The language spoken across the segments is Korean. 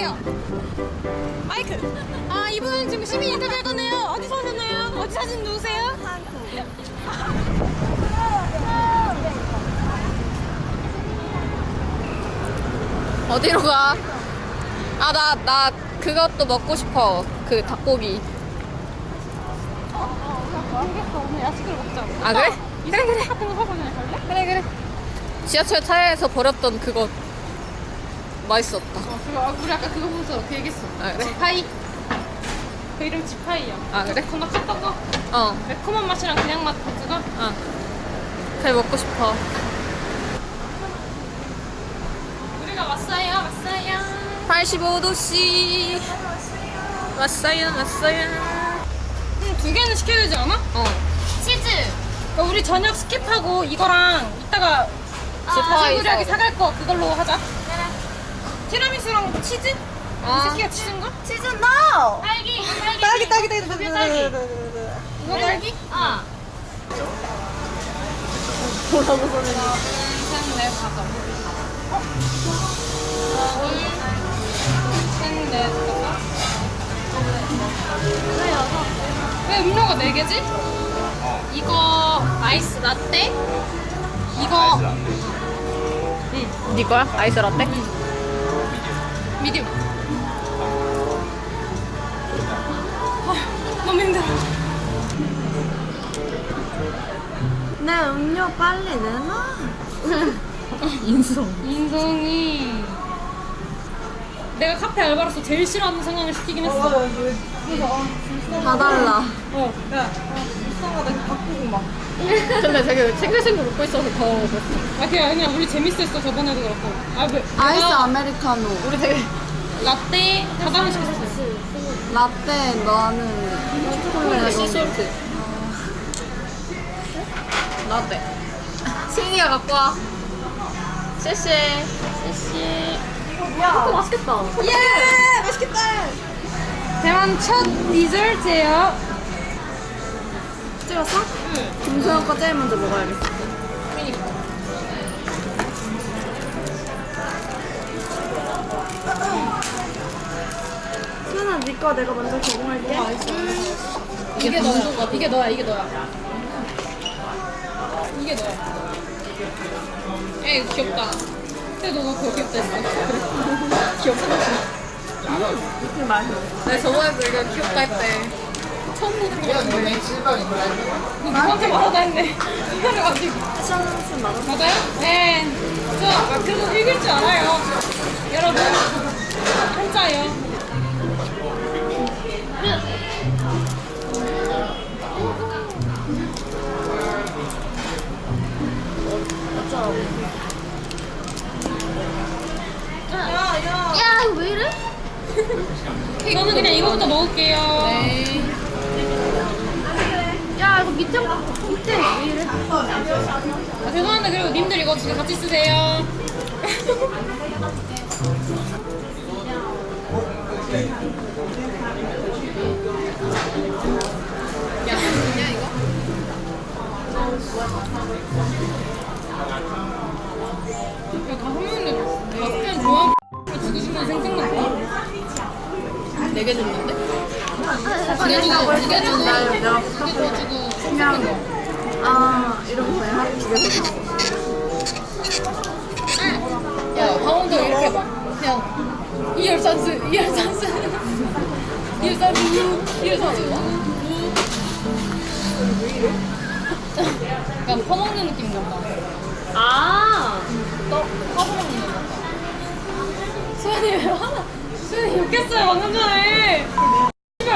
할게요. 마이크. 아 이분 지금 시민 인터뷰 할 거네요. 어디서 오셨나요? 어디 사진 누구세요? 어디로 가? 아 나 나 그것도 먹고 싶어. 그 닭고기. 오늘 야식을 먹자. 아 그래? 그래 그래. 같은 거 사서 그냥 갈래? 그래 그래. 지하철 차에서 버렸던 그거 맛있었다. 어, 그거, 아, 우리 아까 그거 보면서 그 얘기했어. 아, 그래? 지파이. 그 이름 지파이야. 아, 그래? 그 놨었던 거? 어, 매콤한 맛이랑 그냥 맛 그거? 어. 잘 먹고 싶어. 우리가 왔어요, 왔어요. 85도씨. 왔어요, 왔어요. 음, 두 개는 시켜야 되지 않아? 어. 치즈. 그러니까 우리 저녁 skip하고 이거랑 이따가 지파이 우리하게 사오자. 사갈 거 그걸로 하자. 티라미수랑 치즈? 이 아. 새끼가 치즈인가? 치즈 no! 딸기, 딸기. 딸기 딸기 딸기 딸기. 딸기 이거 딸기? 어. 뭐라고 셋, 넷, 다섯. 어? 둘, 셋, 넷, 다섯. 왜 음료가 네 개지? 이거 아이스 라떼? 이거 네 거야? 아이스 라떼? 미디움. 아, 너무 힘들어. 내 음료 빨리 내놔 인성. 인성이 내가 카페 알바로서 제일 싫어하는 상황을 시키긴 했어. 다 달라 어. 근데 되게 생글생글 웃고 있어서 더 그랬어. 아 그냥 그냥 우리 재밌었어 저번에도 그렇고. 아 왜? 아이스 내가 아메리카노 우리 되게 라떼 다단을 시켰어. 라떼 너는 초콜릿 시솔트. 라떼. 승희가 갖고 와. 쎄쎄. 쎄쎄. 이거 맛있겠다. 예 맛있겠다 대만 첫 디저트예요. 찍었어? 응 김소영 거 제일 먼저 먹어야겠어 수연아 니거 내가 먼저 제공할게 이게 너야. 이게 너야. 이게 너야. 이게 너야. 에이 귀엽다. 근데 너가 그거 귀엽다 했어. 귀엽다. 무슨 맛이야? 내 저번에도 이거 귀엽다 했대. 처음 보는 거였는데. 너 누구한테 말하다 했네. 이거를 가지고. 패션스 맞아 맞아요? 네. 저 아, 그래도 읽을 줄 알아요. 여러분. 한자예요. 야, 왜 이래? 이거는 그냥 이거부터 먹을게요. 네. 야, 이거 밑에, 밑에 왜 이래? 아, 죄송한데 그리고 님들 이거 진짜 같이 쓰세요. 야, 뭐냐, 이거? 다 다섯. 네개 줬는데? 두개 주고 두개 주고 내가 두개 부탁해 주고 그냥 아 이러면서 하루 집에서 야, 강원도 이렇게 해봐. 그냥, 이열산수, 이열산수. 이열산수, 이열산수. 약간 퍼먹는 느낌 난다. 아, 너 퍼먹는 거 같다. 수현이 왜 하나? 수현이 욕했어요 방금 전에.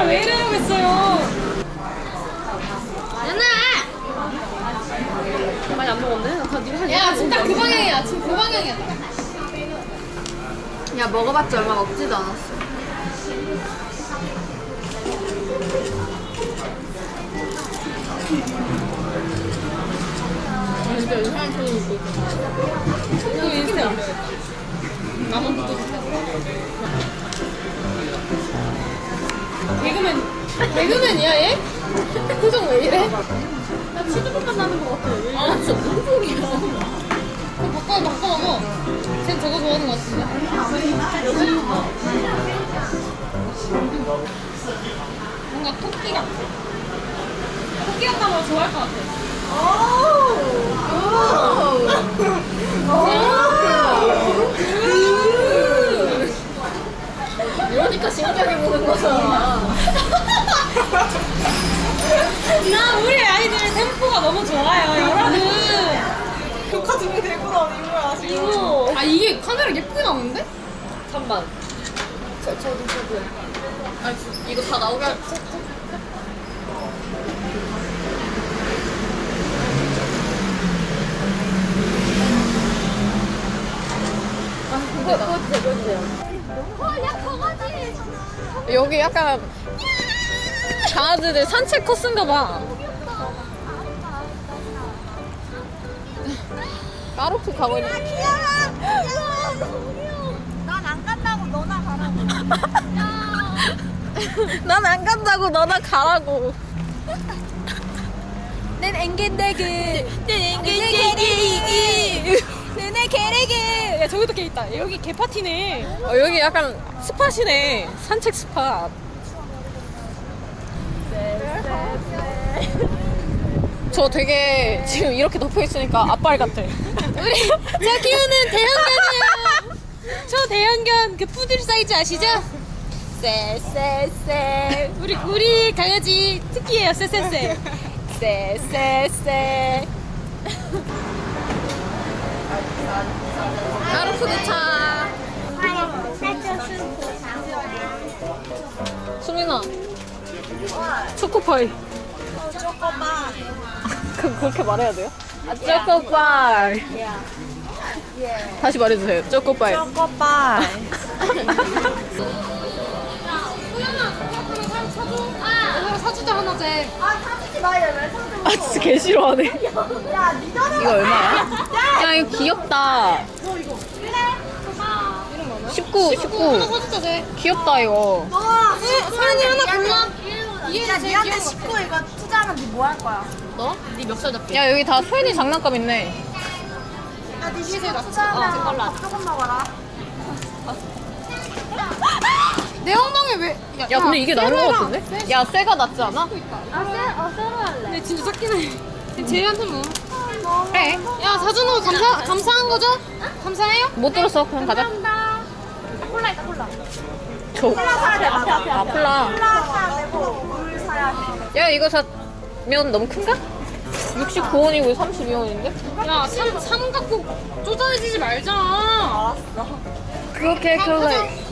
왜 했어요. 많이 안 먹었네? 나 니가 한야 진짜 그 방향이야. 지금 그 방향이야. 야 먹어봤자 얼마 먹지도 않았어 진짜 이상한 표정 입고 있어. 이거 인스타에 올려야겠다. 나만 붙어 개그맨 개그맨이야 얘? 표정 왜 이래? 나 치즈볶음 나는 것 같아. 뭔가 토끼 같아. 토끼 같다면 좋아할 것 같아. 이러니까 신기하게 보는 거잖아. 나 우리 아이들 템포가 너무 좋아요, 여러분. 녹화 준비되구나 이거야 지금 아 이게 카메라 예쁘게 나오는데? 잠만. 저, 저도, 저도. 아, 이거 다 나오게 할 여기 약간 강아지들 산책 코스인가 봐. 까르프 가고 있는. 너나 가라고 난 안 간다고 너나 가라고. 난 앵겐다그 난 앵겐다그. 너네 개래게 야 저기도 개 있다. 여기 개 파티네. 어, 여기 약간 스팟이네. 산책 스팟. 저 되게 지금 이렇게 덮여 있으니까 앞발 같아. 우리 저 키우는 대형견이에요. 저 대형견 그 푸들 사이즈 아시죠? 쎄쎄쎄. 우리 우리 강아지 특기예요. 쎄쎄쎄. 쎄쎄쎄. 까르푸 도착. 수민아. 초코파이. 초코바 그, 그렇게 말해야 돼요? 아, 초코파이. 다시 말해주세요. 초코파이. 사주자 하나 제. 아 사주지 마요 왜 사줘 아, 진짜 개 싫어하네. 야 니더는 이거 얼마야? 야, 이거 귀엽다. 19, 19. 사주자 제. 귀엽다, 이거. 너 소연이 하나 골라. 야 니한테 귀여운 거. 19 이거 투자하면 니뭐할 거야? 너? 네 멱살 잡기. 야, 여기 다 소연이 장난감 있네. 야니 이게 19 제일 낫지. 투자하면 어, 밥 조금 먹어라 내 엉덩이 왜? 야, 근데 이게 나은 거 같은데? 야, 쇠가 낫지 않아? 아쎄어 새로 할래 근데 진짜 작긴 해. 쟤한테 뭐? 그래. 야 사주는 거 감사 감사한 거죠? 감사해요? 못 들었어. 그럼 가자. 콜라 있다 콜라 저. 콜라 사야 돼 앞에 앞에 아, 콜라. 콜라 사야 되고 물 사야 돼 야, 이거 사면 너무 큰가? 69원이고 32원인데? 야 삼, 삼 갖고 쪼잔해지지 말자. 알았어 그렇게 콜라.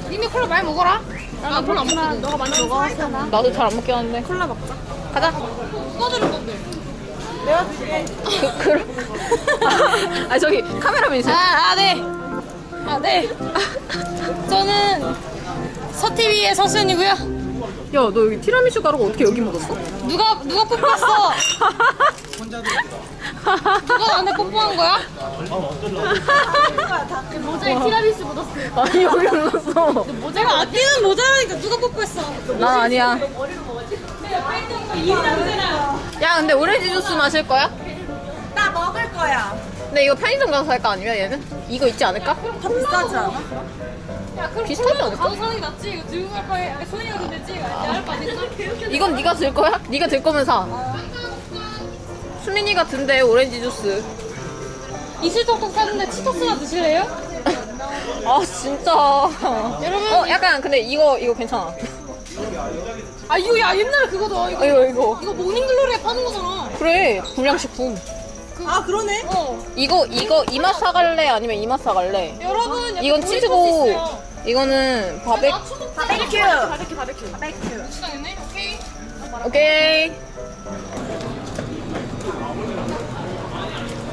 니네 콜라 많이 먹어라. 나 콜라 안 먹거든. 너가 많이 먹어 나도 잘 안 먹긴 하는데. 콜라 먹자 가자. 들을 건데? 내가 줄게 그, 그. 아, 저기 카메라맨이세요? 아, 아 네. 아 네. 저는 서TV의 서수연이고요. 야, 너 여기 티라미슈 가루가 어떻게 여기 묻었어? 누가 누가 뽀뽀했어? 누가 나한테 뽀뽀한 거야? 모자에 티라미수 묻었어 아니, 여기 묻었어. 내가 아끼는 모자라니까 누가 뽀뽀했어? 난 아니야. 야, 근데 오렌지 주스 마실 거야? 나 먹을 거야 근데 이거 편의점 가서 살까 아니면 얘는? 이거 있지 않을까? 더 비싸지 않아? 야, 그럼 비슷하지 않을까? 가서 사는 게 낫지. 이거 들고 갈 거야. 소니가 돈 냈지. 내할 거 아니까? 이건 네가 들 거야? 네가 들 거면 사. 수민이가 든대 오렌지 주스. 이슬톡톡 사는데 치토스나 드실래요? 아 진짜. 여러분. 어 약간 근데 이거 이거 괜찮아. 아 이거 야 옛날 그거다. 이거 이거 이거. 이거 모닝글로리에 파는 거잖아. 그래 불량식품. 아 그러네 어. 이거 이거 이맛 사갈래 아니면 이맛 사갈래? 여러분 이건 치즈고. 이거는 바베. 나 초코 바베큐 바베큐 바베큐. 바베큐 시장했네. 오케이. 오케이.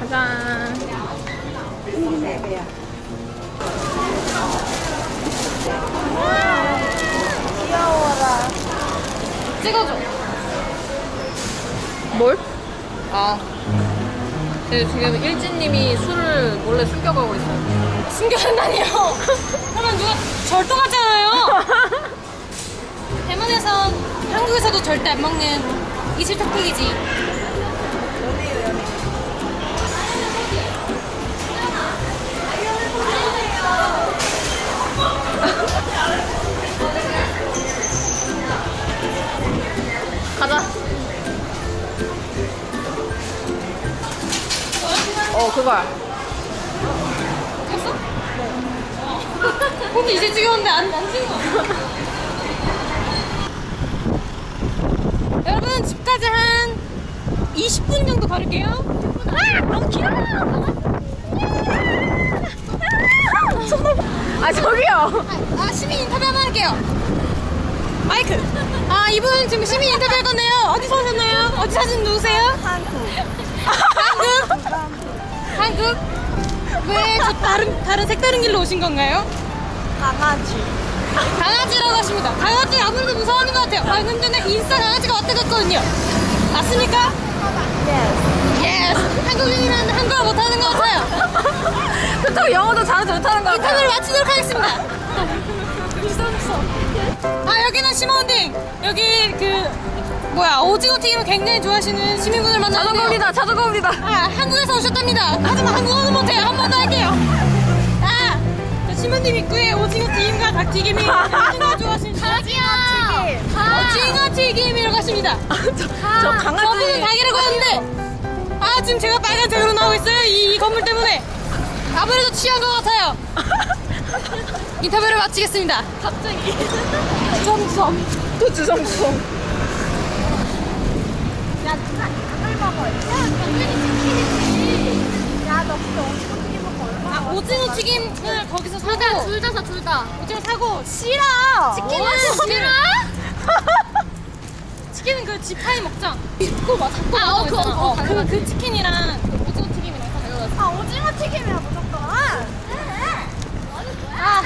가자. 귀여워라 찍어줘. 뭘? 아. 근데 지금 일진님이 술을 몰래 숨겨가고 있어요. 숨겨놨다니요? 그러면 누가 절도하잖아요. 대만에선 한국에서도 절대 안 먹는 이슬 토픽이지. 가자. 그거야. 찍었어? 근데 이제 찍었는데 안, 안 찍어. 여러분, 집까지 한 20분 정도 걸을게요. 아! 너무 길어! 아 저기요. 아, 시민 인터뷰 한번 할게요. 마이크. 아, 이분 지금 시민 인터뷰 할 건데요. 어디서 오셨나요? 어디 사신 누구세요? 한국. 한국? 한국? 왜 저 다른, 다른 색다른 길로 오신 건가요? 강아지. 강아지라고 하십니다. 강아지 아무래도 무서워하는 것 같아요. 방금 전에 인싸 강아지가 왔다 갔거든요. 맞습니까? yes! 한국인이라는 한국어 못하는 것 같아요. 그렇다고 영어도 잘하지 못하는 거 인터뷰를 같아요. 마치도록 하겠습니다. 아, 여기는 시먼딩. 여기 그, 뭐야, 오징어 튀김을 굉장히 좋아하시는 시민분을 만났는데요. 자전거입니다. 자전거입니다. 아, 한국에서 오셨답니다. 하지만 한국어는 못해요. 한 번 더 할게요. 아, 저 시몬님 입구에 오징어 튀김과 닭튀김이 굉장히 좋아하시는 강아지야. 오징어 튀김이라고 하십니다. 저 저분은 강아지. 닭이라고 하는데 아 지금 제가 빨간색으로 나오고 있어요 이, 이 건물 때문에 아무래도 취한 것 같아요 인터뷰를 마치겠습니다 갑자기 주섬주섬 또 주성주성. 야, 누나 이걸 먹어. 야, 당연히 오징어 튀김 먹고 얼마나 아, 오징어 튀김을 거기서 사고 둘다 사, 둘 다. 오징어 사고 싫어. 치킨은 싫어? 치킨은 그 지파이 먹자 그거 맞아 그거 아, 어, 그거, 그거 그, 당연하지. 그 치킨이랑 오징어 튀김이랑 사 아, 오징어 튀김이야, 무조건. 아,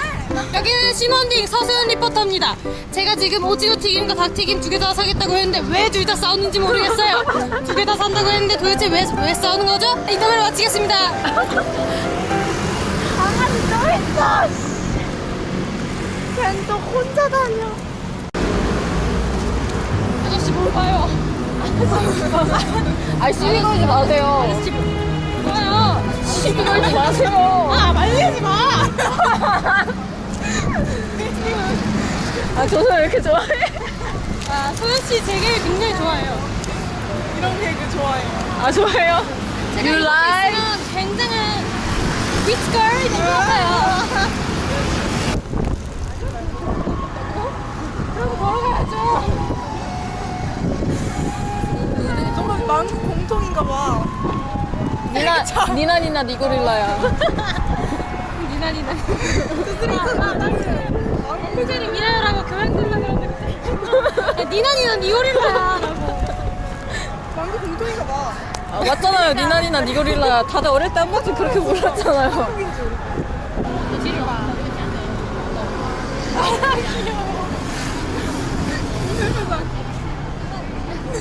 여기는 시몬딩 서수연 리포터입니다. 제가 지금 오징어 튀김과 닭 튀김 두 개 다 사겠다고 했는데 왜 둘 다 싸우는지 모르겠어요. 두 개 다 산다고 했는데 도대체 왜, 왜 싸우는 거죠? 인터뷰를 마치겠습니다. 강아지 또 있어. 걘또 혼자 다녀. 아저씨 뭘 봐요? 아 시비 걸지 마세요. 시비 걸지 마세요. 아, 말리지 마! 아 저는 왜 이렇게 좋아해? 아, 소연씨 제 개그 굉장히 좋아해요. 이런 개그 좋아해. 아 좋아해요? You like? 굉장한 위트걸이 것 같아요. 그럼 걸어가야죠. 정말 만국 공통인가 봐. 니나 니나 니나 니고릴라야. 니나 니나. 표절이 미라라고 교양 들으려고 그러는데 야, 니나 니나 니오릴라야 라고. 만국 공통인가 봐. 아, 맞잖아요. 니나 니나 니고릴라야. 다들 어릴 때 한 번쯤 그렇게 불렀잖아요.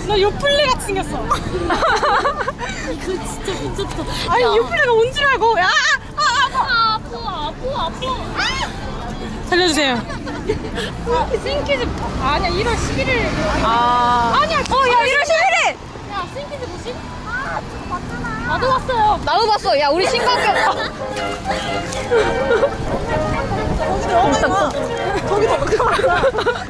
너 요플레 같이 생겼어. 이거 진짜 미쳤다. 아니 요플레가 온 줄 알고. 야, 아, 아, 아파, 아파, 아파. 살려주세요. 아, 싱키즈 아니야 1월 11일. 아 아니야. 어, 야 1월 11일. 야 싱키즈 뭐지? 아, 봤잖아. 나도 봤어요. 나도 봤어. 야 우리 신강경. 저기 저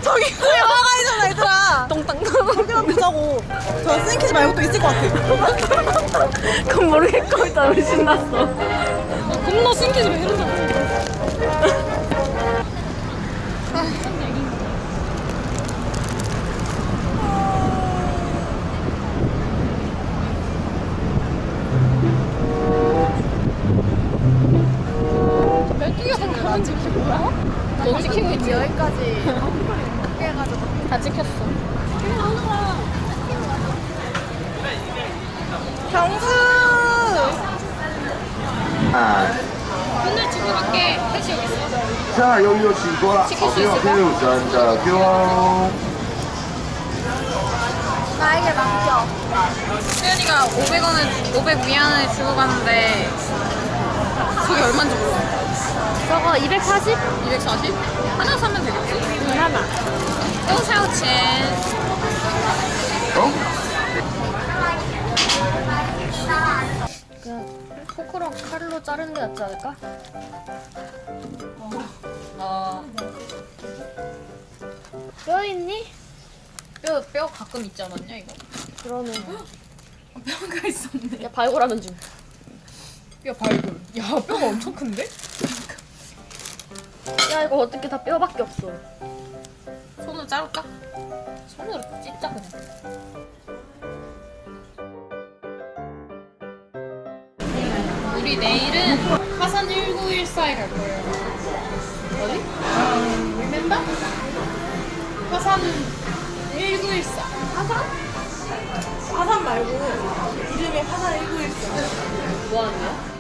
저기 그 영화가 있잖아, 얘들아. 똥땅. 저기만 보자고. 저 스윙키즈 말고 또 있을 것 같아. 그건 모르겠고 일단 우리 신났어. 겁나 싱키즈 왜 이런지 모 안 찍히고 뭐야? 너 찍히고 있지? 여기까지 어떻게 해가지고 다 찍혔어 경수! 아. 오늘 주문할게 셋이 여기 있어 자 여기 여기 이거 지킬 수 아, 있을까? 자 귀여워 나에게 맡겨 수연이가 500원을 500 미안을 주고 가는데 그게 얼마인지 몰라 저거 240? 240? 하나 사면 되겠지? 하나. 또 샤오첸. 哦。 포크로 칼로 자르는 게 낫지 않을까? 아, 뼈 있니? 뼈, 뼈 가끔 있지 않았냐, 이거? 그러네. 뼈가 있었네. 야, 발골하는 중. 야 발굴. 야 뼈가 엄청 큰데? 야 이거 어떻게 다 뼈밖에 없어. 손으로 자를까? 손으로 찢자 그냥. 우리 내일은 화산 1914에 갈 거예요. 어디? remember? 화산 1914. 화산 말고 이름이 화산 1914. 뭐 하는 거야?